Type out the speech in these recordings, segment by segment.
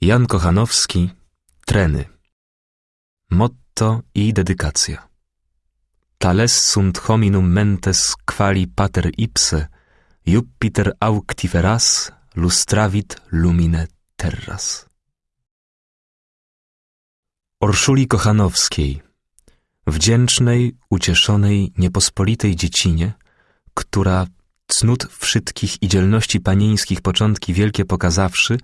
Jan Kochanowski, Treny. Motto i dedykacja. Tales sunt hominum mentes quali pater ipse, Jupiter auctiferas lustravit lumine terras. Orszuli Kochanowskiej, wdzięcznej, ucieszonej, niepospolitej dziecinie, która cnót wszystkich i dzielności panieńskich początki wielkie pokazawszy,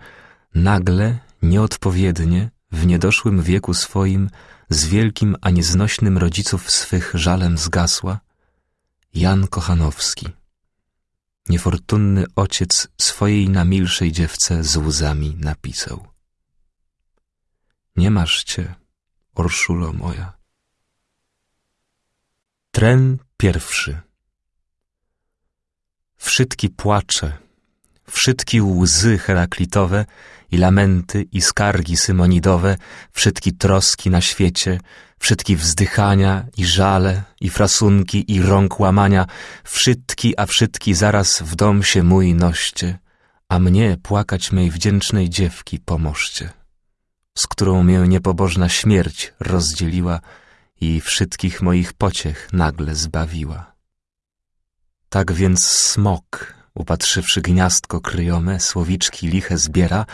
nagle, nieodpowiednie, w niedoszłym wieku swoim, z wielkim a nieznośnym rodziców swych żalem zgasła, Jan Kochanowski. Niefortunny ojciec swojej namilszej dziewce z łzami napisał. Nie masz cię, Orszulo moja. Tren pierwszy. Wszystki płacze, wszystki łzy heraklitowe i lamenty i skargi symonidowe, wszystki troski na świecie, wszystki wzdychania i żale i frasunki i rąk łamania, wszystki a wszystki zaraz w dom się mój noście, a mnie płakać mej wdzięcznej dziewki pomożcie, z którą mię niepobożna śmierć rozdzieliła i wszystkich moich pociech nagle zbawiła. Tak więc smok, upatrzywszy gniazdko kryjome, słowiczki liche zbiera,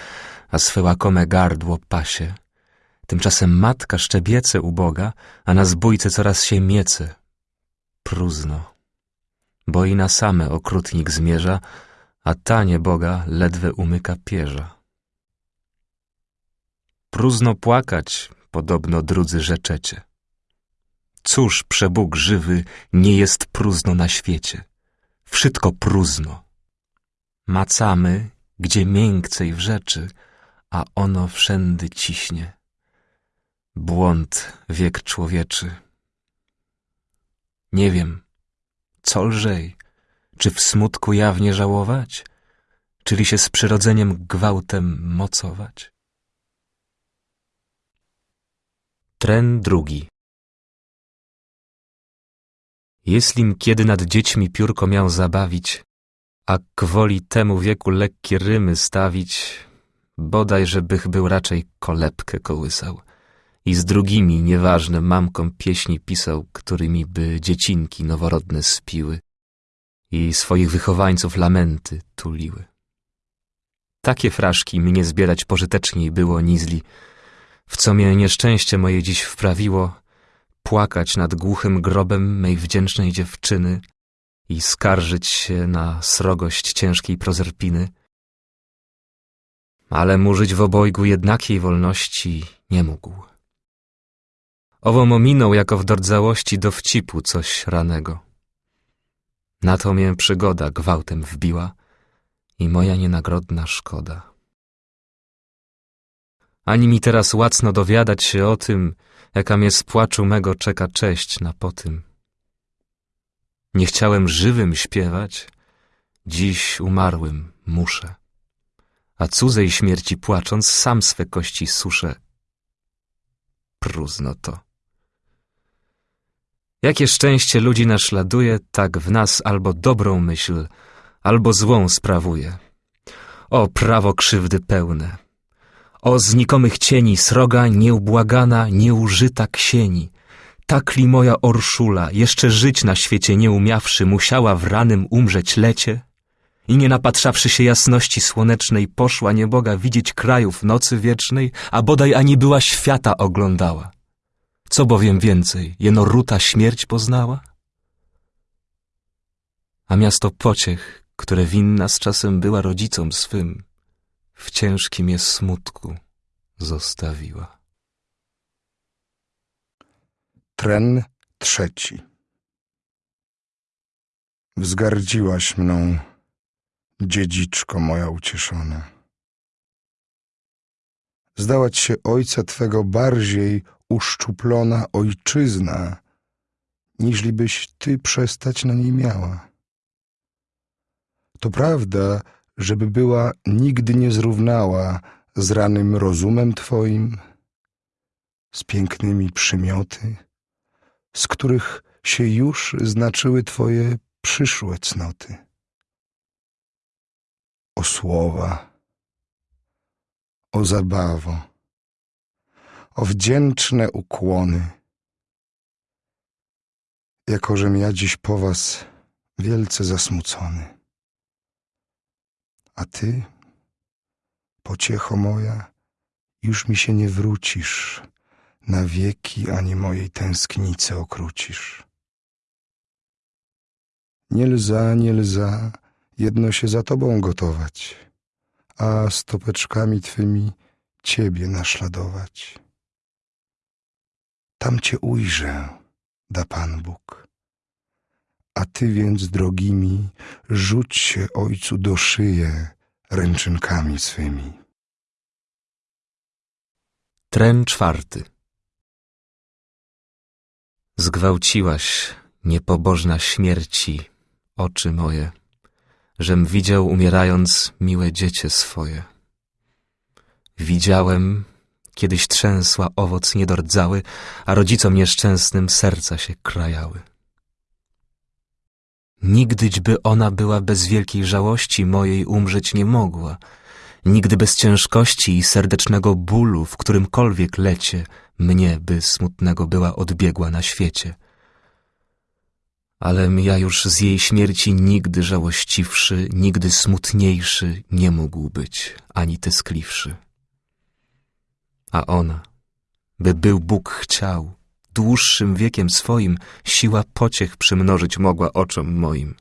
a swe łakome gardło pasie. Tymczasem matka szczebiece uboga, a na zbójce coraz się miece. Próżno, bo i na same okrutnik zmierza, a ta nieboga ledwe umyka pierza. Próżno płakać, podobno drudzy rzeczecie. Cóż, przebóg żywy, nie jest próżno na świecie. Wszystko próżno. Macamy, gdzie miękcej w rzeczy, a ono wszędy ciśnie. Błąd wiek człowieczy. Nie wiem, co lżej, czy w smutku jawnie żałować, czyli się z przyrodzeniem gwałtem mocować? Tren drugi Jestlim kiedy nad dziećmi piórko miał zabawić, a kwoli temu wieku lekkie rymy stawić, bodaj, żebych był raczej kolebkę kołysał. I z drugimi, nieważne, mamkom pieśni pisał, którymi by dziecinki noworodne spiły. I swoich wychowańców lamenty tuliły. Takie fraszki mnie zbierać pożyteczniej było nizli, w co mnie nieszczęście moje dziś wprawiło, płakać nad głuchym grobem mej wdzięcznej dziewczyny i skarżyć się na srogość ciężkiej prozerpiny. Ale mu żyć w obojgu jednakiej wolności nie mógł. Ową ominął jako w dordzałości dowcipu coś ranego. Na to mię przygoda gwałtem wbiła i moja nienagrodna szkoda. Ani mi teraz łacno dowiadać się o tym, jaka mnie z płaczu mego czeka cześć na potym. Nie chciałem żywym śpiewać, dziś umarłym muszę. A cudzej śmierci płacząc, sam swe kości suszę. Próżno to. Jakie szczęście ludzi naśladuje, tak w nas albo dobrą myśl, albo złą sprawuje. O prawo krzywdy pełne! O znikomych cieni sroga nieubłagana, nieużyta ksieni! Takli moja Orszula, jeszcze żyć na świecie nie umiawszy, musiała w ranym umrzeć lecie? I nie napatrzawszy się jasności słonecznej, poszła nieboga widzieć krajów nocy wiecznej, a bodaj ani była świata oglądała. Co bowiem więcej, jeno ruta śmierć poznała? A miasto pociech, które winna z czasem była rodzicom swym, w ciężkim je smutku zostawiła. Tren trzeci. Wzgardziłaś mną, dziedziczko moja ucieszona. Zdałać się ojca twego bardziej uszczuplona ojczyzna, niżlibyś ty przestać na niej miała. To prawda, żeby była nigdy nie zrównała z ranym rozumem twoim, z pięknymi przymioty, z których się już znaczyły twoje przyszłe cnoty. O słowa, o zabawo, o wdzięczne ukłony. Jakożem ja dziś po was wielce zasmucony. A ty, pociecho moja, już mi się nie wrócisz, na wieki ani mojej tęsknicy okrucisz. Nie lza, nie lza, jedno się za tobą gotować, a stopeczkami twymi ciebie naśladować. Tam cię ujrzę, da Pan Bóg. A ty więc, drogimi, rzuć się Ojcu do szyję ręczynkami swymi. Tren czwarty. Zgwałciłaś, niepobożna śmierci, oczy moje, żem widział umierając miłe dziecię swoje. Widziałem, kiedyś trzęsła owoc niedordzały, a rodzicom nieszczęsnym serca się krajały. Nigdyćby ona była bez wielkiej żałości mojej umrzeć nie mogła, nigdy bez ciężkości i serdecznego bólu, w którymkolwiek lecie mnie by smutnego była odbiegła na świecie. Alem ja już z jej śmierci nigdy żałościwszy, nigdy smutniejszy nie mógł być, ani tęskliwszy. A ona, by był Bóg chciał, dłuższym wiekiem swoim siła pociech przymnożyć mogła oczom moim.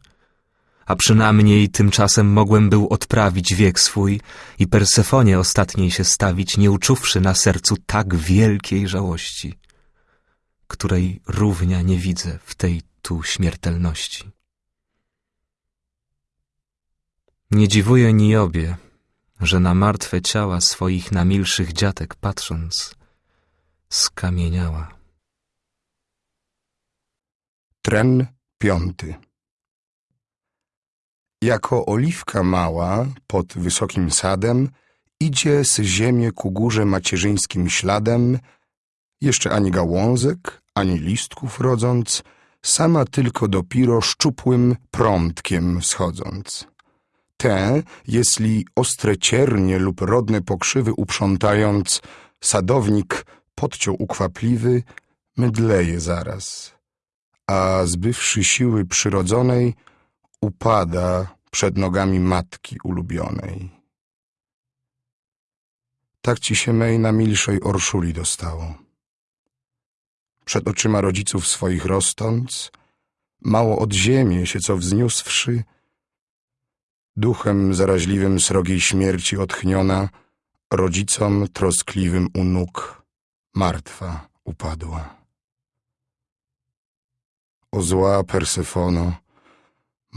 A przynajmniej tymczasem mogłem był odprawić wiek swój i Persefonie ostatniej się stawić, nie uczuwszy na sercu tak wielkiej żałości, której równia nie widzę w tej tu śmiertelności. Nie dziwuje Niobie, że na martwe ciała swoich namilszych dziatek patrząc, skamieniała. Tren piąty. Jako oliwka mała pod wysokim sadem idzie z ziemię ku górze macierzyńskim śladem, jeszcze ani gałązek, ani listków rodząc, sama tylko dopiro szczupłym prądkiem schodząc. Te, jeśli ostre ciernie lub rodne pokrzywy uprzątając, sadownik podciął ukwapliwy, mydleje zaraz, a zbywszy siły przyrodzonej, upada przed nogami matki ulubionej. Tak ci się mej na milszej orszuli dostało. Przed oczyma rodziców swoich rosnąc, mało od ziemi się co wzniósłszy, duchem zaraźliwym srogiej śmierci otchniona, rodzicom troskliwym u nóg martwa upadła. O zła Persefono,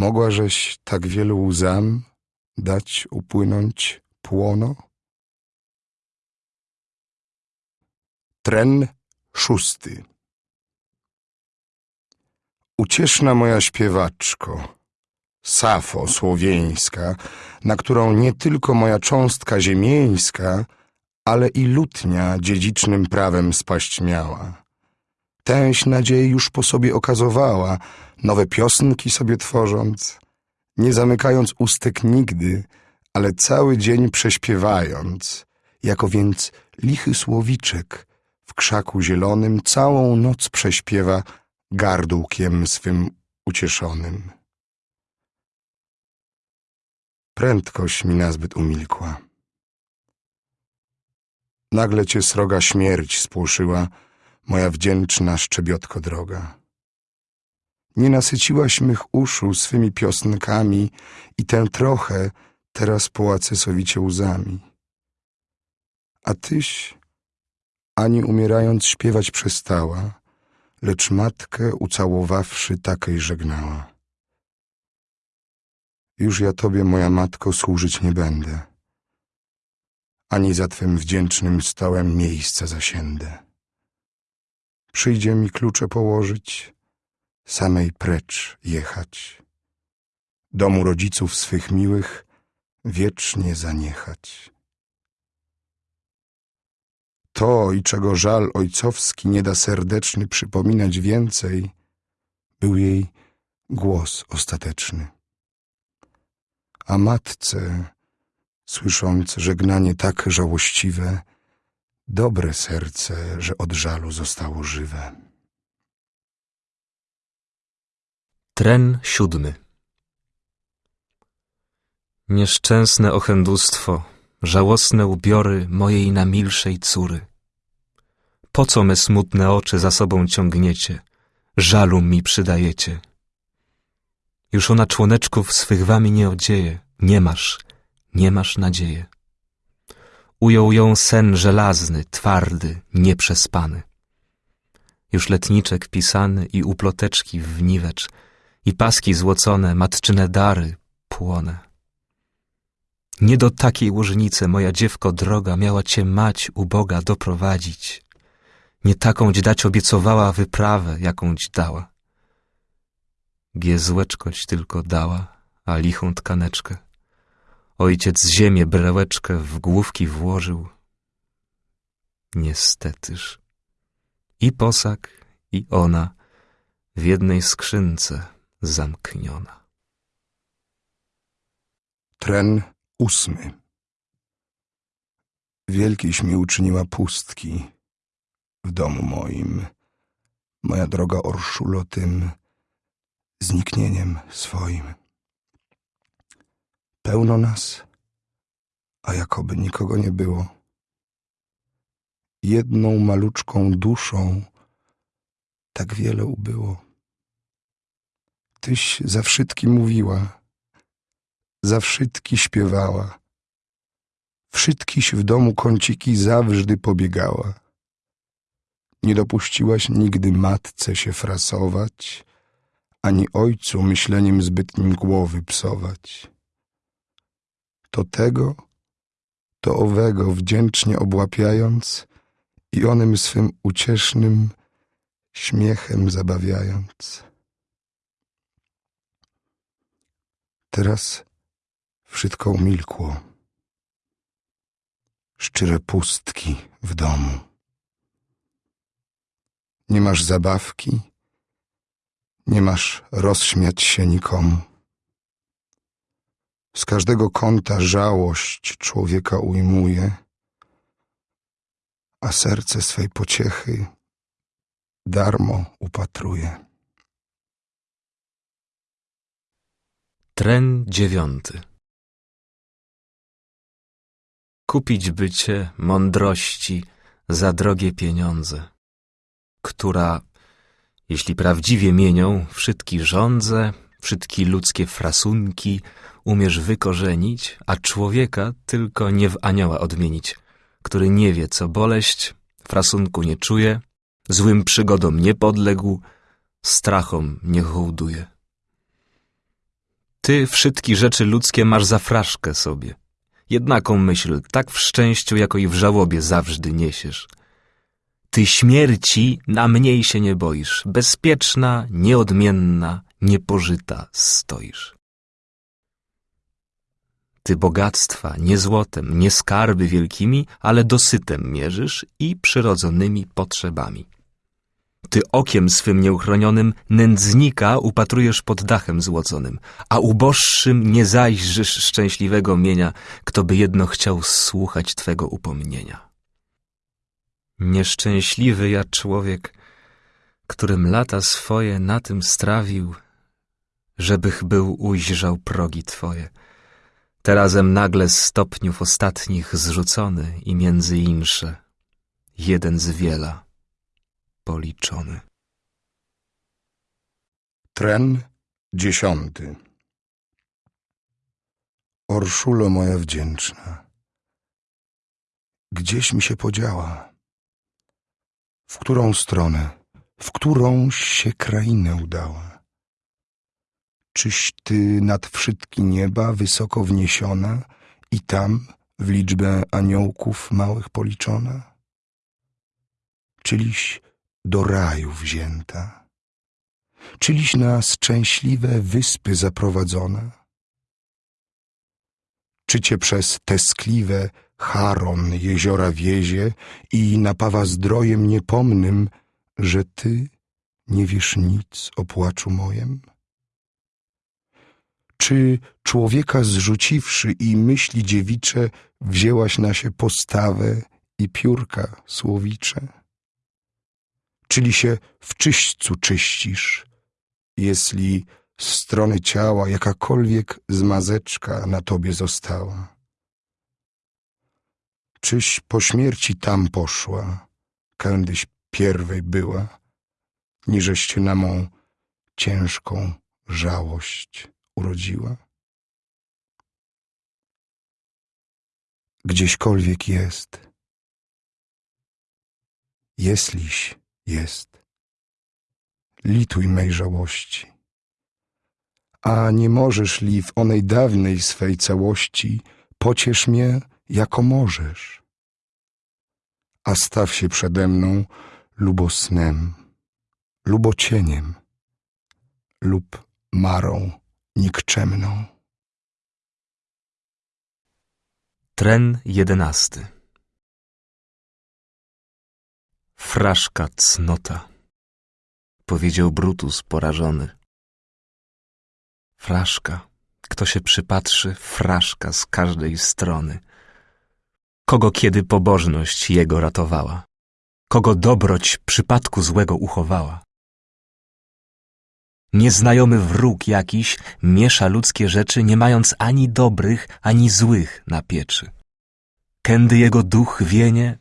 mogłażeś tak wielu łzam dać upłynąć płono? Tren szósty Ucieszna moja śpiewaczko, Safo słowieńska, na którą nie tylko moja cząstka ziemieńska, ale i lutnia dziedzicznym prawem spaść miała. Tęś nadziei już po sobie okazowała, nowe piosnki sobie tworząc, nie zamykając ustek nigdy, ale cały dzień prześpiewając, jako więc lichy słowiczek w krzaku zielonym całą noc prześpiewa gardłkiem swym ucieszonym. Prędkość mi nazbyt umilkła. Nagle cię sroga śmierć spłoszyła, moja wdzięczna szczebiotko droga. Nie nasyciłaś mych uszu swymi piosnkami i tę trochę teraz połacę sowicie łzami. A tyś ani umierając śpiewać przestała, lecz matkę ucałowawszy takiej żegnała. Już ja tobie, moja matko, służyć nie będę, ani za twym wdzięcznym stołem miejsca zasiędę. Przyjdzie mi klucze położyć, samej precz jechać, domu rodziców swych miłych wiecznie zaniechać. To i czego żal ojcowski nie da serdeczny przypominać więcej, był jej głos ostateczny. A matce słysząc żegnanie tak żałościwe, dobre serce, że od żalu zostało żywe. Tren siódmy Nieszczęsne ochendustwo, żałosne ubiory mojej namilszej córy. Po co me smutne oczy za sobą ciągniecie, żalu mi przydajecie? Już ona członeczków swych wami nie odzieje, nie masz, nie masz nadzieje. Ujął ją sen żelazny, twardy, nieprzespany. Już letniczek pisany i uploteczki w niwecz, i paski złocone, matczyne dary płone. Nie do takiej łożnicy, moja dziewko droga, miała cię mać uboga doprowadzić. Nie takąć dać obiecowała wyprawę, jakąś dała. Giezłeczkoć tylko dała, a lichą tkaneczkę. Ojciec ziemię brełeczkę w główki włożył. Niestetyż. I posag, i ona w jednej skrzynce zamkniona. Tren ósmy. Wielkiś mi uczyniła pustki w domu moim, moja droga Orszulo tym zniknieniem swoim. Pełno nas, a jakoby nikogo nie było. Jedną maluczką duszą tak wiele ubyło. Tyś za wszystki mówiła, za wszystki śpiewała. Wszystkiś w domu kąciki zawżdy pobiegała. Nie dopuściłaś nigdy matce się frasować, ani ojcu myśleniem zbytnim głowy psować. To tego, to owego wdzięcznie obłapiając i onym swym uciesznym śmiechem zabawiając. Teraz wszystko umilkło. Szczere pustki w domu. Nie masz zabawki, nie masz rozśmiać się nikomu. Z każdego kąta żałość człowieka ujmuje, a serce swej pociechy darmo upatruje. Tren dziewiąty Kupić bycie mądrości za drogie pieniądze, która, jeśli prawdziwie mienią wszystki żądze, wszystkie ludzkie frasunki, umiesz wykorzenić, a człowieka tylko nie w anioła odmienić, który nie wie, co boleść, frasunku nie czuje, złym przygodom nie podległ, strachom nie hołduje. Ty wszystkie rzeczy ludzkie masz za fraszkę sobie. Jednaką myśl, tak w szczęściu, jako i w żałobie zawsze niesiesz. Ty śmierci na mniej się nie boisz, bezpieczna, nieodmienna, niepożyta stoisz. Ty bogactwa nie złotem, nie skarby wielkimi, ale dosytem mierzysz i przyrodzonymi potrzebami. Ty okiem swym nieuchronionym nędznika upatrujesz pod dachem złoconym, a uboższym nie zajrzysz szczęśliwego mienia, kto by jedno chciał słuchać Twego upomnienia. Nieszczęśliwy ja człowiek, którym lata swoje na tym strawił, żebych był ujrzał progi Twoje. Terazem nagle z stopniów ostatnich zrzucony i między insze, jeden z wiela policzony. Tren dziesiąty. Orszulo moja wdzięczna, gdzieś mi się podziała? W którą stronę, w którą się krainę udała? Czyś ty nad wszystkie nieba wysoko wniesiona i tam w liczbę aniołków małych policzona? Czyliś do raju wzięta? Czyliś na szczęśliwe wyspy zaprowadzona? Czy cię przez teskliwe Charon jeziora wiezie i napawa zdrojem niepomnym, że ty nie wiesz nic o płaczu mojem? Czy człowieka zrzuciwszy i myśli dziewicze, wzięłaś na się postawę i piórka słowicze? Czyli się w czyśćcu czyścisz, jeśli z strony ciała jakakolwiek zmazeczka na tobie została? Czyś po śmierci tam poszła, kędyś pierwej była, niżeś się na mą ciężką żałość urodziła? Gdzieśkolwiek jest, jeśliś jest, lituj mej żałości. A nie możesz li w onej dawnej swej całości, pociesz mnie, jako możesz. A staw się przede mną lubosnem, lubocieniem lub marą nikczemną. Tren jedenasty Fraszka cnota, powiedział Brutus porażony. Fraszka, kto się przypatrzy, fraszka z każdej strony. Kogo kiedy pobożność jego ratowała, kogo dobroć przypadku złego uchowała. Nieznajomy wróg jakiś miesza ludzkie rzeczy, nie mając ani dobrych, ani złych na pieczy. Kędy jego duch wienie,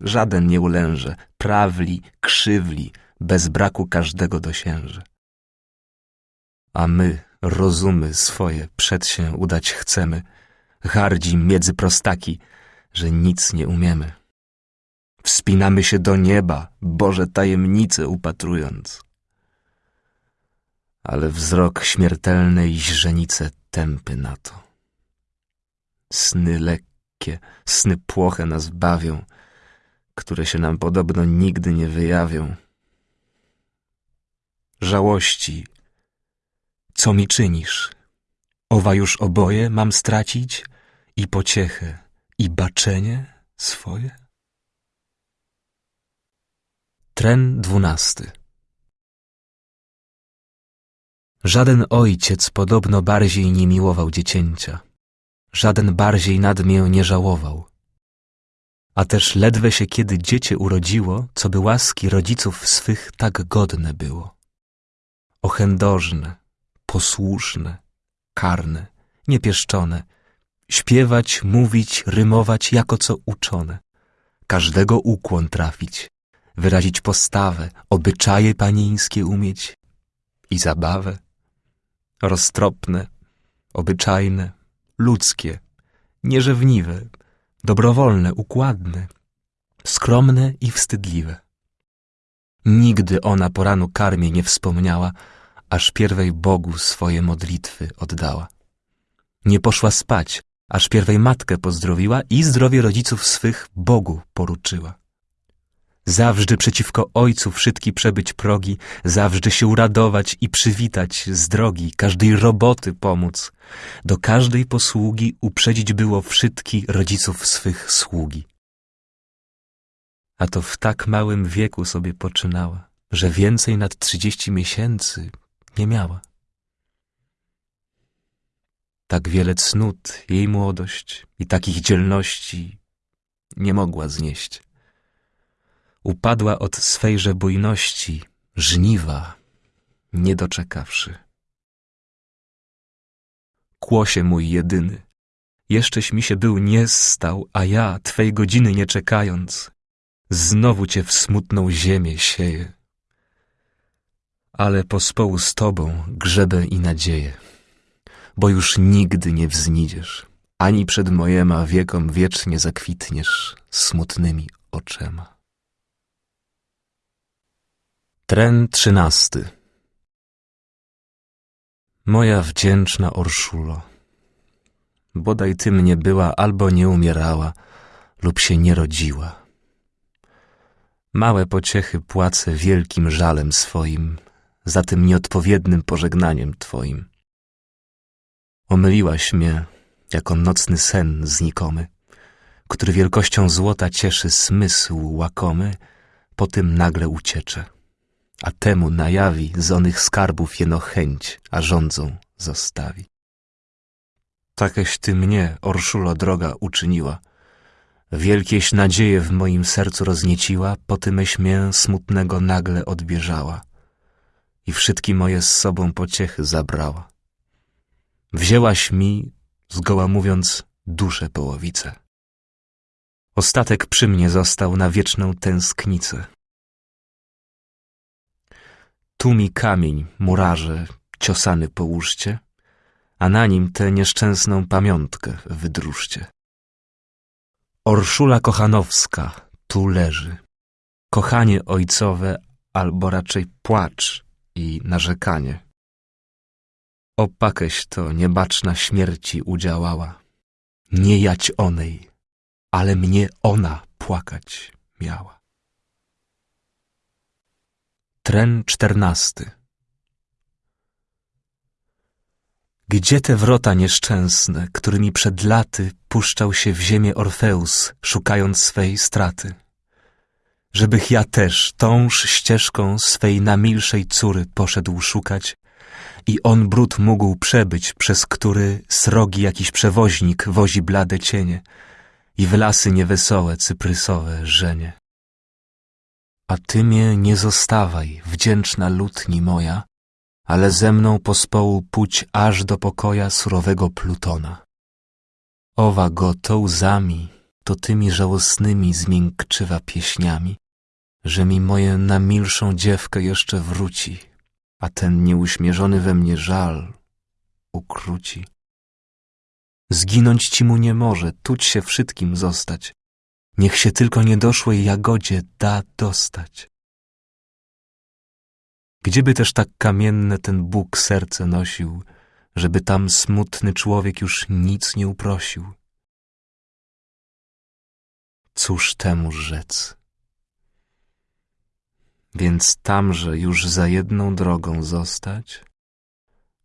żaden nie ulęże, prawli, krzywli, bez braku każdego dosięże. A my rozumy swoje przed się udać chcemy, hardzi miedzy prostaki, że nic nie umiemy. Wspinamy się do nieba, Boże tajemnice upatrując ale wzrok śmiertelnej źrenice tępy na to. Sny lekkie, sny płoche nas bawią, które się nam podobno nigdy nie wyjawią. Żałości, co mi czynisz? Owa już oboje mam stracić i pociechę, i baczenie swoje? Tren dwunasty Żaden ojciec podobno bardziej nie miłował dziecięcia, żaden bardziej nad mię nie żałował. A też ledwe się kiedy dziecię urodziło, co by łaski rodziców swych tak godne było. Ochędożne, posłuszne, karne, niepieszczone, śpiewać, mówić, rymować jako co uczone, każdego ukłon trafić, wyrazić postawę, obyczaje panieńskie umieć i zabawę roztropne, obyczajne, ludzkie, nierzewniwe, dobrowolne, układne, skromne i wstydliwe. Nigdy ona po ranu karmie nie wspomniała, aż pierwej Bogu swoje modlitwy oddała. Nie poszła spać, aż pierwej matkę pozdrowiła i zdrowie rodziców swych Bogu poruczyła. Zawsze przeciwko ojcu wszytki przebyć progi, zawsze się uradować i przywitać z drogi, każdej roboty pomóc, do każdej posługi uprzedzić było wszytki rodziców swych sługi. A to w tak małym wieku sobie poczynała, że więcej nad trzydzieści miesięcy nie miała. Tak wiele cnót jej młodość i takich dzielności nie mogła znieść upadła od swejże bujności, żniwa, nie doczekawszy. Kłosie mój jedyny, jeszcześ mi się był nie stał, a ja, twej godziny nie czekając, znowu cię w smutną ziemię sieję. Ale pospołu z tobą grzebę i nadzieję, bo już nigdy nie wznidziesz, ani przed mojema wiekom wiecznie zakwitniesz smutnymi oczema. Tren trzynasty Moja wdzięczna Orszulo, bodaj ty mnie była albo nie umierała, lub się nie rodziła. Małe pociechy płacę wielkim żalem swoim, za tym nieodpowiednym pożegnaniem twoim. Omyliłaś mnie, jako nocny sen znikomy, który wielkością złota cieszy smysł łakomy, po tym nagle uciecze a temu najawi z onych skarbów jeno chęć, a rządzą zostawi. takeś ty mnie, Orszulo droga, uczyniła. Wielkieś nadzieje w moim sercu roznieciła, po tymeś mię smutnego nagle odbieżała i wszystkie moje z sobą pociechy zabrała. Wzięłaś mi, zgoła mówiąc, duszę połowicę. Ostatek przy mnie został na wieczną tęsknicę. Tu mi kamień, murarze, ciosany połóżcie, a na nim tę nieszczęsną pamiątkę wydrużcie. Orszula Kochanowska tu leży. Kochanie ojcowe, albo raczej płacz i narzekanie. Opakeś to niebaczna śmierci udziałała. Nie jać onej, ale mnie ona płakać miała. Tren czternasty Gdzie te wrota nieszczęsne, którymi przed laty puszczał się w ziemię Orfeus, szukając swej straty? Żebych ja też tąż ścieżką swej namilszej córy poszedł szukać i on brud mógł przebyć, przez który srogi jakiś przewoźnik wozi blade cienie i w lasy niewesołe cyprysowe żenie. A ty mnie nie zostawaj, wdzięczna lutni moja, ale ze mną pospołu pójdź aż do pokoja surowego Plutona. Owa go to łzami, to tymi żałosnymi zmiękczywa pieśniami, że mi moje namilszą dziewkę jeszcze wróci, a ten nieuśmierzony we mnie żal ukróci. Zginąć ci mu nie może, tuć się wszystkim zostać, niech się tylko niedoszłej jagodzie da dostać. Gdzieby też tak kamienne ten Bóg serce nosił, żeby tam smutny człowiek już nic nie uprosił? Cóż temu rzec? Więc tamże już za jedną drogą zostać,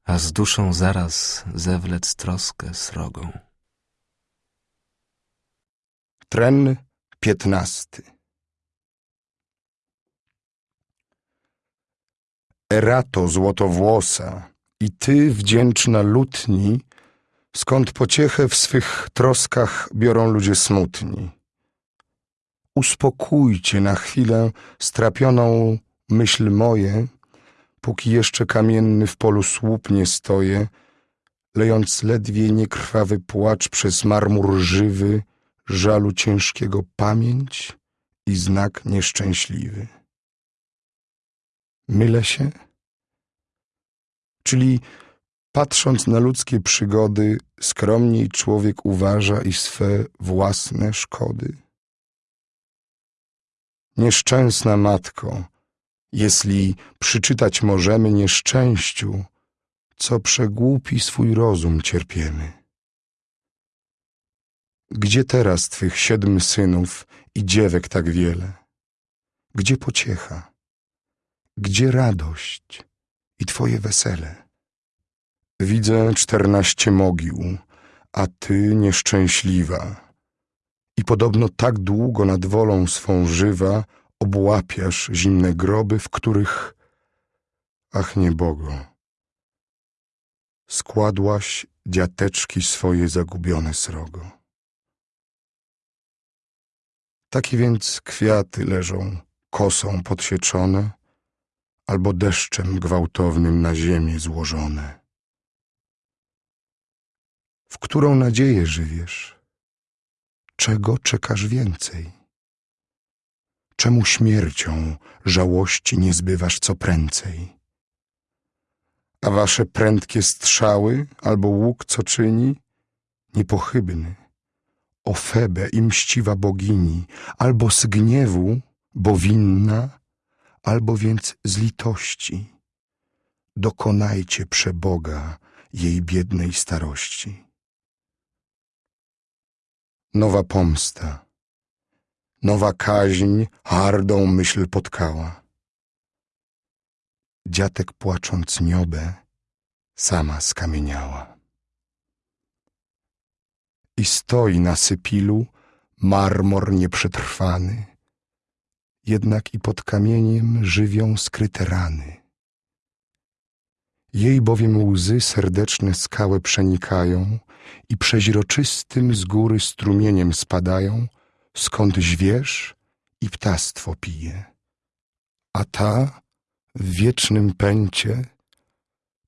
a z duszą zaraz zewlec troskę srogą. Tren piętnasty Erato złotowłosa i ty wdzięczna lutni, skąd pociechę w swych troskach biorą ludzie smutni. Uspokójcie na chwilę strapioną myśl moje, póki jeszcze kamienny w polu słup nie stoję, lejąc ledwie niekrwawy płacz przez marmur żywy, żalu ciężkiego pamięć i znak nieszczęśliwy. Mylę się? Czyli patrząc na ludzkie przygody, skromniej człowiek uważa i swe własne szkody. Nieszczęsna matko, jeśli przyczytać możemy nieszczęściu, co przegłupi swój rozum cierpiemy. Gdzie teraz twych siedm synów i dziewek tak wiele? Gdzie pociecha? Gdzie radość i twoje wesele? Widzę czternaście mogił, a ty nieszczęśliwa. I podobno tak długo nad wolą swą żywa obłapiasz zimne groby, w których, ach niebogo, składłaś dziateczki swoje zagubione srogo. Takie więc kwiaty leżą kosą podsieczone, albo deszczem gwałtownym na ziemię złożone. W którą nadzieję żywiesz? Czego czekasz więcej? Czemu śmiercią żałości nie zbywasz co prędzej? A wasze prędkie strzały albo łuk co czyni? Niepochybny, o Febę i mściwa bogini, albo z gniewu, bo winna, albo więc z litości. Dokonajcie przeboga jej biednej starości. Nowa pomsta, nowa kaźń hardą myśl potkała. Dziatek płacząc niobę, sama skamieniała. I stoi na sypilu marmor nieprzetrwany, jednak i pod kamieniem żywią skryte rany. Jej bowiem łzy serdeczne skałę przenikają i przeźroczystym z góry strumieniem spadają, skąd zwierz i ptactwo pije. A ta w wiecznym pęcie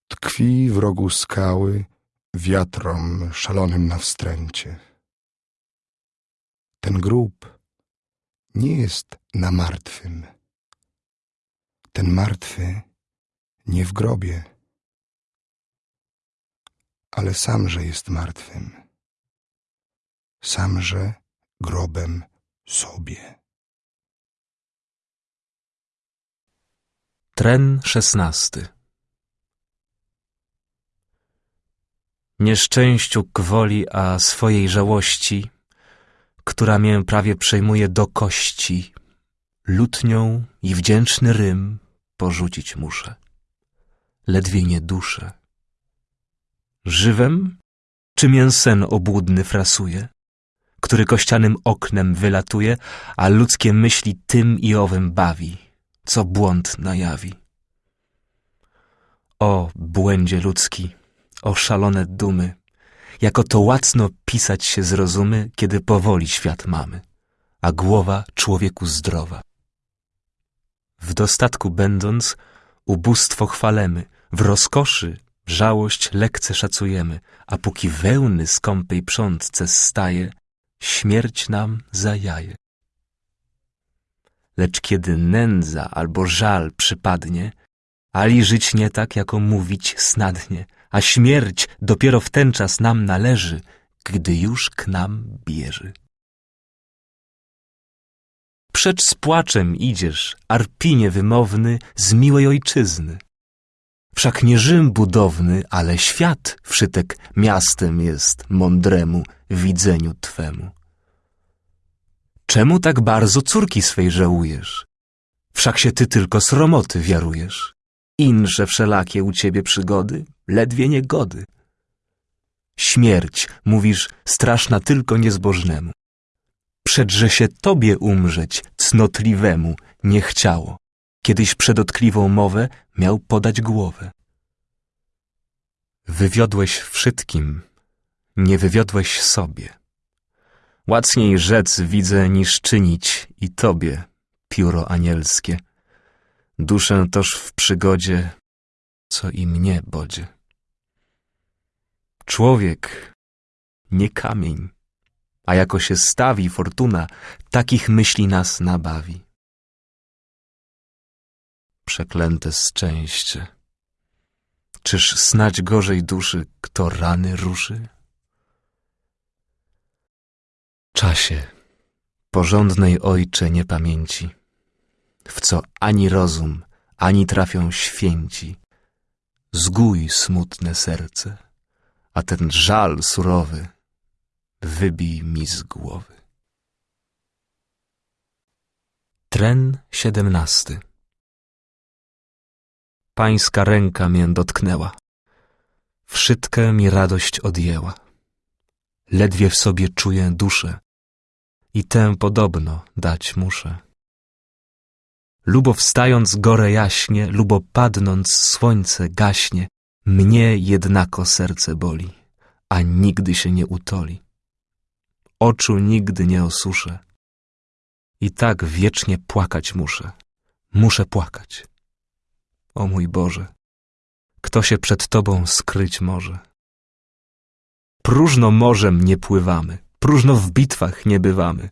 tkwi w rogu skały wiatrom szalonym na wstręcie. Ten grób nie jest na martwym. Ten martwy nie w grobie, ale samże jest martwym, samże grobem sobie. Tren szesnasty Nieszczęściu gwoli, a swojej żałości, która mię prawie przejmuje do kości, lutnią i wdzięczny rym porzucić muszę. Ledwie nie duszę. Żywem, czy mię sen obłudny frasuje, który kościanym oknem wylatuje, a ludzkie myśli tym i owym bawi, co błąd najawi. O błędzie ludzki, o szalone dumy, jako to łacno pisać się zrozumy, kiedy powoli świat mamy, a głowa człowieku zdrowa. W dostatku będąc, ubóstwo chwalemy, w rozkoszy żałość lekce szacujemy, a póki wełny skąpej przątce staje, śmierć nam zajaje. Lecz kiedy nędza albo żal przypadnie, ali żyć nie tak, jako mówić snadnie, a śmierć dopiero w ten czas nam należy, gdy już k nam bierze. Przecz z płaczem idziesz, arpinie wymowny, z miłej ojczyzny. Wszak nie Rzym budowny, ale świat wszytek miastem jest mądremu widzeniu Twemu. Czemu tak bardzo córki swej żałujesz? Wszak się Ty tylko sromoty wiarujesz. Inże wszelakie u Ciebie przygody, ledwie niegody. Śmierć, mówisz, straszna tylko niezbożnemu. Przedże się Tobie umrzeć, cnotliwemu, nie chciało. Kiedyś przed dotkliwą mowę miał podać głowę. Wywiodłeś wszystkim, nie wywiodłeś sobie. Łacniej rzec widzę niż czynić i Tobie, pióro anielskie. Duszę toż w przygodzie, co i mnie bodzie. Człowiek, nie kamień, a jako się stawi fortuna, takich myśli nas nabawi. Przeklęte szczęście. Czyż snać gorzej duszy, kto rany ruszy? Czasie, porządnej ojcze niepamięci, w co ani rozum, ani trafią święci, zgój smutne serce, a ten żal surowy wybij mi z głowy. Tren siedemnasty Pańska ręka mię dotknęła. Wszystkę mi radość odjęła. Ledwie w sobie czuję duszę i tę podobno dać muszę. Lubo wstając gorę jaśnie, lubo padnąc słońce gaśnie, mnie jednako serce boli, a nigdy się nie utoli. Oczu nigdy nie osuszę. I tak wiecznie płakać muszę. Muszę płakać. O mój Boże, kto się przed Tobą skryć może? Próżno morzem nie pływamy, próżno w bitwach nie bywamy.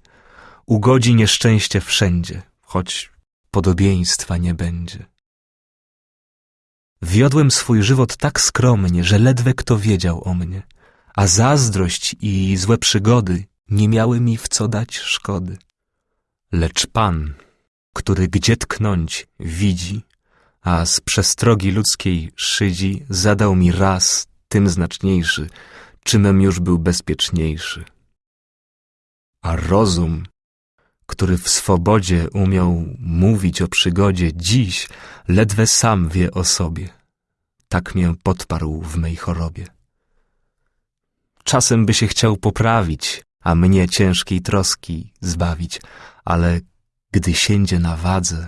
Ugodzi nieszczęście wszędzie, choć podobieństwa nie będzie. Wiodłem swój żywot tak skromnie, że ledwie kto wiedział o mnie, a zazdrość i złe przygody nie miały mi w co dać szkody. Lecz Pan, który gdzie tknąć widzi, a z przestrogi ludzkiej szydzi zadał mi raz tym znaczniejszy, czymem już był bezpieczniejszy. A rozum, który w swobodzie umiał mówić o przygodzie, dziś ledwie sam wie o sobie. Tak mię podparł w mej chorobie. Czasem by się chciał poprawić, a mnie ciężkiej troski zbawić, ale gdy siędzie na wadze,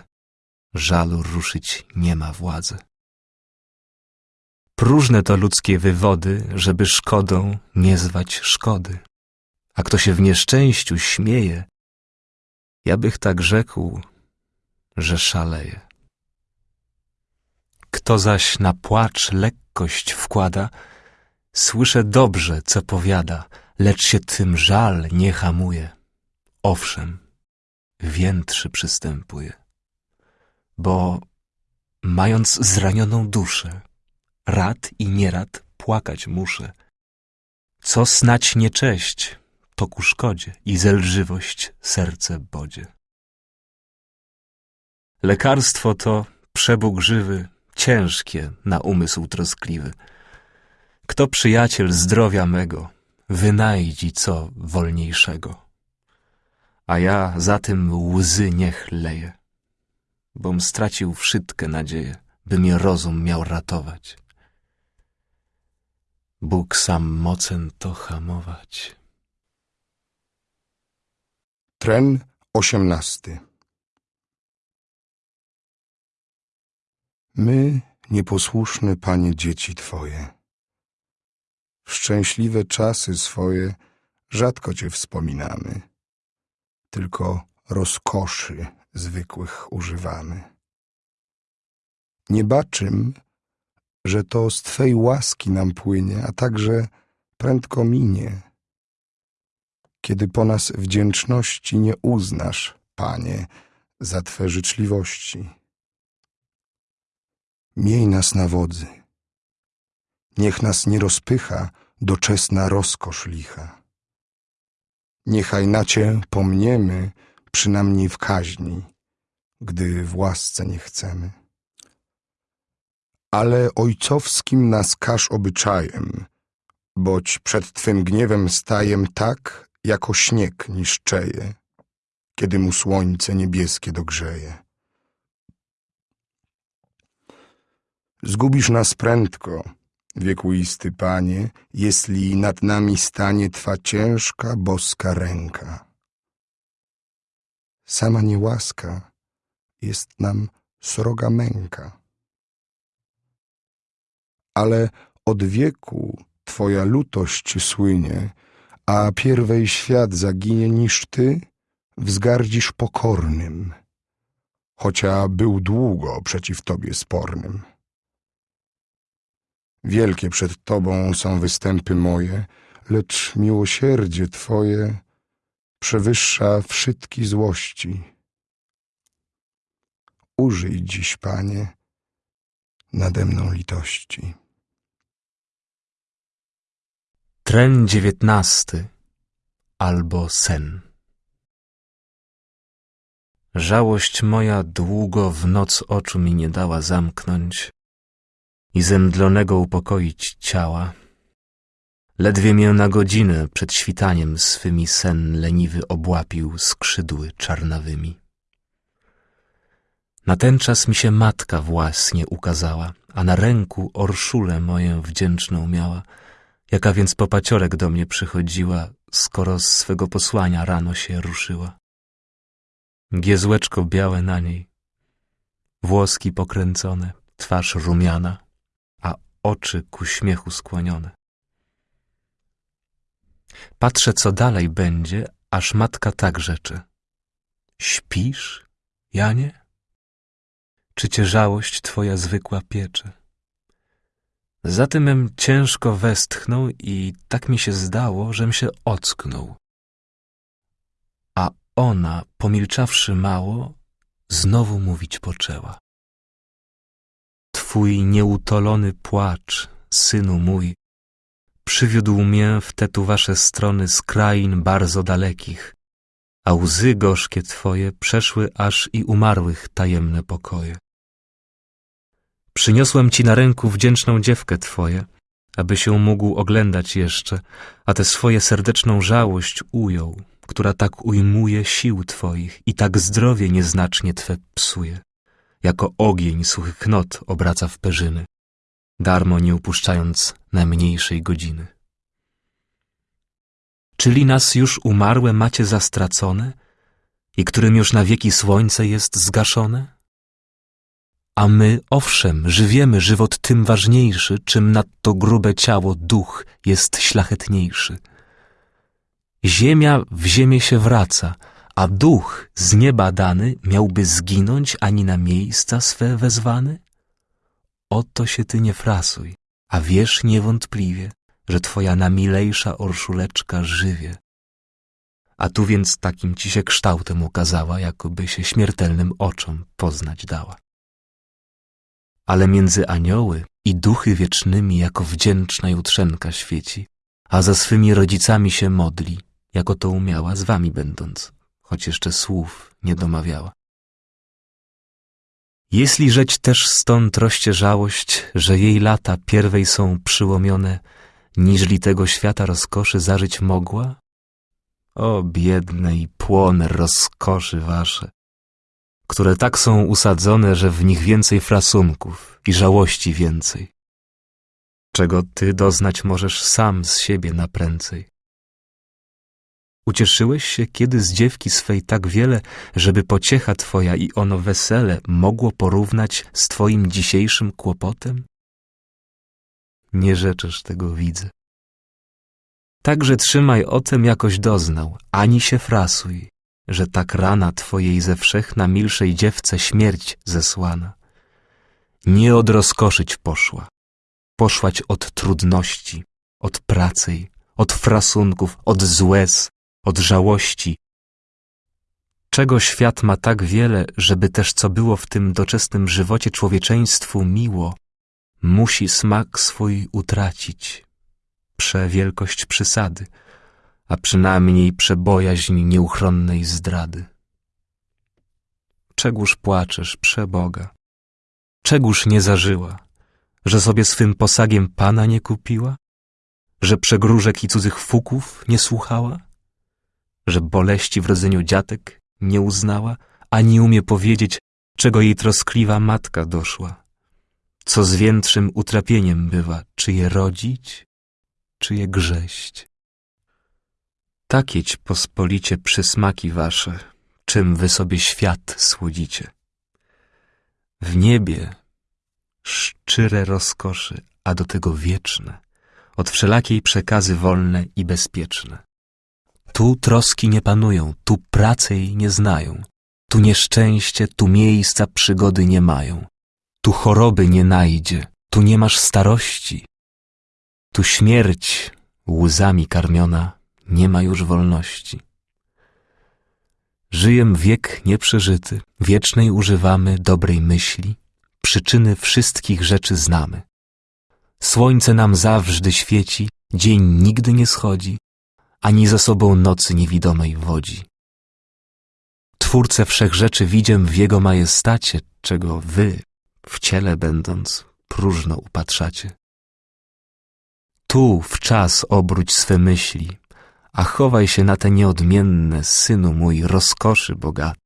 żalu ruszyć nie ma władzy. Próżne to ludzkie wywody, żeby szkodą nie zwać szkody. A kto się w nieszczęściu śmieje, ja bych tak rzekł, że szaleje. Kto zaś na płacz lekkość wkłada, słyszę dobrze, co powiada, lecz się tym żal nie hamuje. Owszem, więtrzy przystępuje, bo mając zranioną duszę, rad i nierad płakać muszę. Co snać niecześć, to ku i zelżywość serce bodzie. Lekarstwo to przebóg żywy, ciężkie na umysł troskliwy. Kto przyjaciel zdrowia mego, wynajdzi co wolniejszego. A ja za tym łzy niech leję, bom stracił wszystkie nadzieje, by mnie rozum miał ratować. Bóg sam mocen to hamować. Tren osiemnasty My, nieposłuszne Panie dzieci Twoje, w szczęśliwe czasy swoje rzadko Cię wspominamy, tylko rozkoszy zwykłych używamy. Nie baczym, że to z Twej łaski nam płynie, a także prędko minie, kiedy po nas wdzięczności nie uznasz, Panie, za Twe życzliwości. Miej nas na wodzy. Niech nas nie rozpycha doczesna rozkosz licha. Niechaj na Cię pomniemy przynajmniej w kaźni, gdy w łasce nie chcemy. Ale ojcowskim nas każ obyczajem, boć przed Twym gniewem stajem tak, jako śnieg niszczeje, kiedy mu słońce niebieskie dogrzeje. Zgubisz nas prędko, wiekuisty Panie, jeśli nad nami stanie Twa ciężka, boska ręka. Sama niełaska jest nam sroga męka. Ale od wieku Twoja lutość słynie, a pierwej świat zaginie niż Ty wzgardzisz pokornym, chocia był długo przeciw Tobie spornym. Wielkie przed Tobą są występy moje, lecz miłosierdzie Twoje przewyższa wszystkie złości. Użyj dziś, Panie, nade mną litości. Tren dziewiętnasty albo sen. Żałość moja długo w noc oczu mi nie dała zamknąć i zemdlonego upokoić ciała. Ledwie mię na godzinę przed świtaniem swymi sen leniwy obłapił skrzydły czarnawymi. Na ten czas mi się matka własnie ukazała, a na ręku orszulę moję wdzięczną miała, jaka więc popaciorek do mnie przychodziła, skoro z swego posłania rano się ruszyła. Giezłeczko białe na niej, włoski pokręcone, twarz rumiana, a oczy ku śmiechu skłonione. Patrzę, co dalej będzie, aż matka tak rzeczy. Śpisz, Janie? Czy cię żałość twoja zwykła piecze? Zatymem ciężko westchnął i tak mi się zdało, żem się ocknął. A ona, pomilczawszy mało, znowu mówić poczęła. Twój nieutolony płacz, synu mój, przywiódł mię w te tu wasze strony z krain bardzo dalekich, a łzy gorzkie twoje przeszły aż i umarłych tajemne pokoje. Przyniosłem ci na ręku wdzięczną dziewkę twoje, aby się mógł oglądać jeszcze, a tę swoje serdeczną żałość ujął, która tak ujmuje sił twoich i tak zdrowie nieznacznie twe psuje, jako ogień suchych knot obraca w perzyny, darmo nie upuszczając najmniejszej godziny. Czyli nas już umarłe macie zastracone i którym już na wieki słońce jest zgaszone? A my, owszem, żywiemy żywot tym ważniejszy, czym nadto grube ciało duch jest szlachetniejszy. Ziemia w ziemię się wraca, a duch z nieba dany miałby zginąć ani na miejsca swe wezwany? Oto się ty nie frasuj, a wiesz niewątpliwie, że twoja namilejsza orszuleczka żywie. A tu więc takim ci się kształtem ukazała, jakoby się śmiertelnym oczom poznać dała. Ale między anioły i duchy wiecznymi jako wdzięczna jutrzenka świeci, a za swymi rodzicami się modli, jako to umiała z wami będąc, choć jeszcze słów nie domawiała. Jeśli rzeć też stąd rozcierzałość, że jej lata pierwej są przyłomione, niżli tego świata rozkoszy zażyć mogła? O biedne i płone rozkoszy wasze, które tak są usadzone, że w nich więcej frasunków i żałości więcej. Czego ty doznać możesz sam z siebie naprędzej. Ucieszyłeś się kiedy z dziewki swej tak wiele, żeby pociecha twoja i ono wesele mogło porównać z twoim dzisiejszym kłopotem? Nie rzeczysz tego widzę. Także trzymaj o tem jakoś doznał, ani się frasuj, że tak rana twojej ze wszech na milszej dziewce śmierć zesłana. Nie odrozkoszyć poszła, poszłać od trudności, od pracy, od frasunków, od złez, od żałości. Czego świat ma tak wiele, żeby też co było w tym doczesnym żywocie człowieczeństwu miło, musi smak swój utracić, przewielkość przysady, a przynajmniej przebojaźń nieuchronnej zdrady. Czegóż płaczesz, przeboga? Czegóż nie zażyła, że sobie swym posagiem pana nie kupiła? Że przegróżek i cudzych fuków nie słuchała? Że boleści w rodzeniu dziatek nie uznała, ani umie powiedzieć, czego jej troskliwa matka doszła? Co z większym utrapieniem bywa, czy je rodzić, czy je grześć? Takieć pospolicie przysmaki wasze, czym wy sobie świat słodzicie. W niebie szczere rozkoszy, a do tego wieczne, od wszelakiej przekazy wolne i bezpieczne. Tu troski nie panują, tu pracy jej nie znają, tu nieszczęście, tu miejsca przygody nie mają, tu choroby nie najdzie, tu nie masz starości, tu śmierć łzami karmiona nie ma już wolności. Żyjem wiek nieprzeżyty, wiecznej używamy dobrej myśli, przyczyny wszystkich rzeczy znamy. Słońce nam zawsze świeci, dzień nigdy nie schodzi, ani za sobą nocy niewidomej wodzi. Twórcę wszech rzeczy widziem w Jego majestacie, czego wy, w ciele będąc, próżno upatrzacie. Tu w czas obróć swe myśli, a chowaj się na te nieodmienne, synu mój, rozkoszy bogat.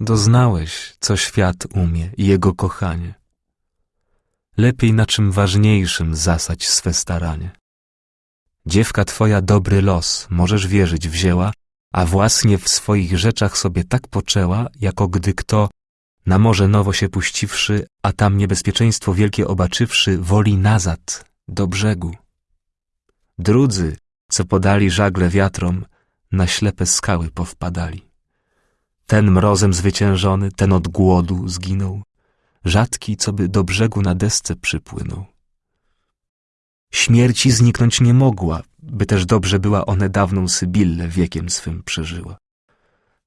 Doznałeś, co świat umie i jego kochanie. Lepiej na czym ważniejszym zasać swe staranie. Dziewka twoja dobry los, możesz wierzyć, wzięła, a własnie w swoich rzeczach sobie tak poczęła, jako gdy kto, na morze nowo się puściwszy, a tam niebezpieczeństwo wielkie obaczywszy, woli nazad, do brzegu. Drudzy, co podali żagle wiatrom, na ślepe skały powpadali. Ten mrozem zwyciężony, ten od głodu zginął, rzadki, co by do brzegu na desce przypłynął. Śmierci zniknąć nie mogła, by też dobrze była one dawną Sybillę wiekiem swym przeżyła.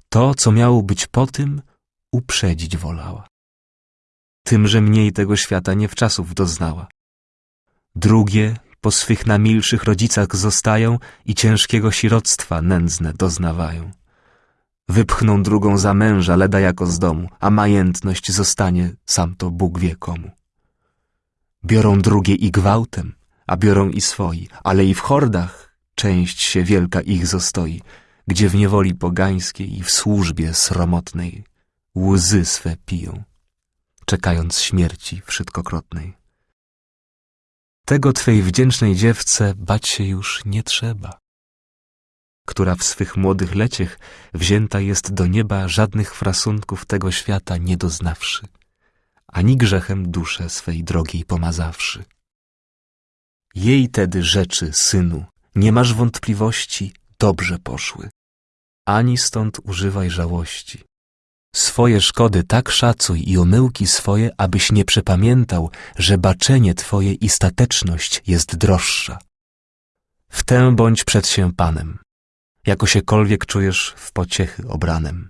To, co miało być po tym, uprzedzić wolała. Tymże mniej tego świata nie wczasów doznała. Drugie po swych namilszych rodzicach zostają i ciężkiego siroctwa nędzne doznawają. Wypchną drugą za męża, leda jako z domu, a majętność zostanie sam to Bóg wie komu. Biorą drugie i gwałtem, a biorą i swoi, ale i w hordach część się wielka ich zostaoi, gdzie w niewoli pogańskiej i w służbie sromotnej łzy swe piją, czekając śmierci wszystkokrotnej. Tego twej wdzięcznej dziewce bać się już nie trzeba, która w swych młodych leciech wzięta jest do nieba żadnych frasunków tego świata nie doznawszy, ani grzechem duszę swej drogiej pomazawszy. Jej tedy rzeczy, synu, nie masz wątpliwości, dobrze poszły. Ani stąd używaj żałości. Swoje szkody tak szacuj i omyłki swoje, abyś nie przepamiętał, że baczenie twoje i stateczność jest droższa. W tę bądź przed się Panem, jako siekolwiek czujesz w pociechy obranem.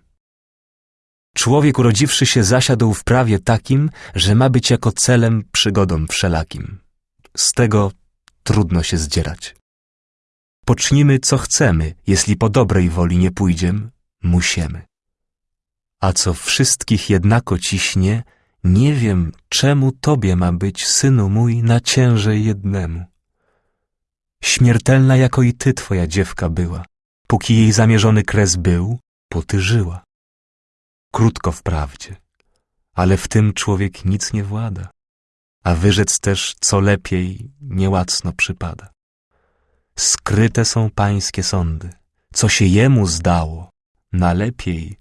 Człowiek urodziwszy się zasiadł w prawie takim, że ma być jako celem przygodą wszelakim. Z tego trudno się zdzierać. Pocznimy co chcemy, jeśli po dobrej woli nie pójdziem, musiemy. A co wszystkich jednako ciśnie, nie wiem, czemu tobie ma być, synu mój, na ciężej jednemu. Śmiertelna jako i ty twoja dziewka była, póki jej zamierzony kres był, potyżyła. Krótko wprawdzie, ale w tym człowiek nic nie włada, a wyrzec też, co lepiej, niełacno przypada. Skryte są pańskie sądy, co się jemu zdało, na lepiej,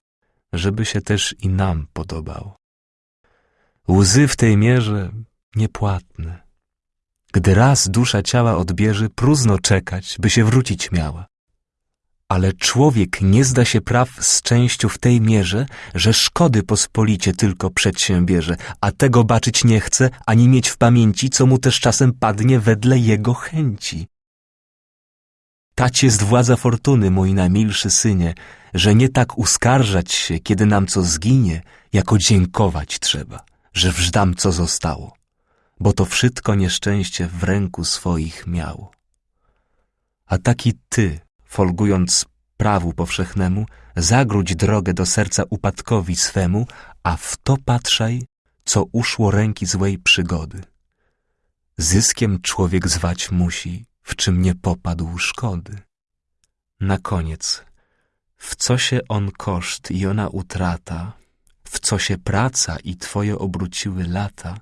żeby się też i nam podobało. Łzy w tej mierze niepłatne. Gdy raz dusza ciała odbierze, próżno czekać, by się wrócić miała. Ale człowiek nie zda się praw z częścią w tej mierze, że szkody pospolicie tylko przedsiębierze, a tego baczyć nie chce, ani mieć w pamięci, co mu też czasem padnie wedle jego chęci. Tać jest władza fortuny, mój najmilszy synie, że nie tak uskarżać się, kiedy nam co zginie, jako dziękować trzeba, że wżdam co zostało, bo to wszystko nieszczęście w ręku swoich miało. A taki ty, folgując prawu powszechnemu, zagródź drogę do serca upadkowi swemu, a w to patrzaj, co uszło ręki złej przygody. Zyskiem człowiek zwać musi, w czym nie popadł szkody. Na koniec, w co się on koszt i ona utrata, w co się praca i twoje obróciły lata,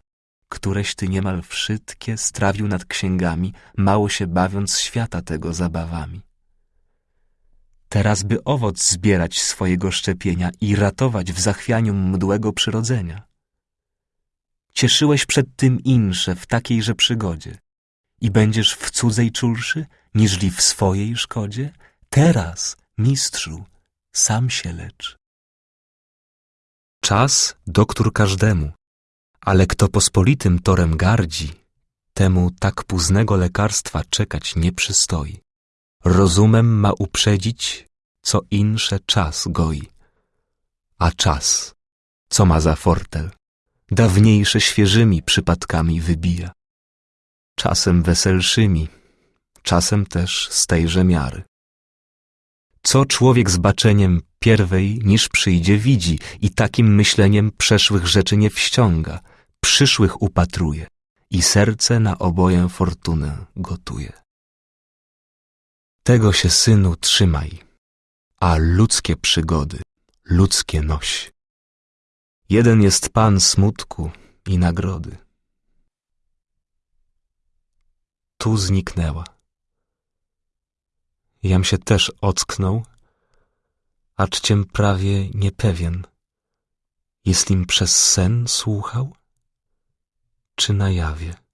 któreś ty niemal wszystkie strawił nad księgami, mało się bawiąc świata tego zabawami. Teraz by owoc zbierać swojego szczepienia i ratować w zachwianiu mdłego przyrodzenia. Cieszyłeś przed tym insze w takiejże przygodzie i będziesz w cudzej czulszy, niżli w swojej szkodzie? Teraz, mistrzu, sam się lecz. Czas doktór każdemu, ale kto pospolitym torem gardzi, temu tak późnego lekarstwa czekać nie przystoi. Rozumem ma uprzedzić, co insze czas goi. A czas, co ma za fortel, dawniejsze świeżymi przypadkami wybija. Czasem weselszymi, czasem też z tejże miary. Co człowiek z baczeniem pierwej niż przyjdzie widzi i takim myśleniem przeszłych rzeczy nie wściąga, przyszłych upatruje i serce na oboję fortunę gotuje. Tego się, synu, trzymaj, a ludzkie przygody, ludzkie noś. Jeden jest Pan smutku i nagrody. Tu zniknęła. Jam się też ocknął, acz prawie niepewien, jestlim przez sen słuchał, czy na jawie.